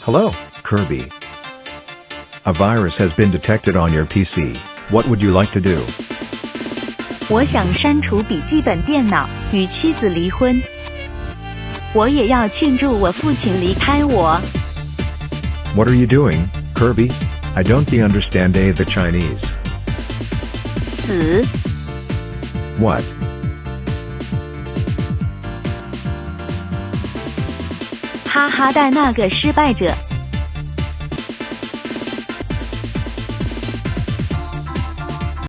Hello, Kirby. A virus has been detected on your PC. What would you like to do? 我想删除笔记本电脑，与妻子离婚。我也要庆祝我父亲离开我。 What are you doing, Kirby? I don't be understand a the Chinese. 死， What? 哈哈带那个失败者。